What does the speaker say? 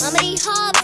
Mama, these.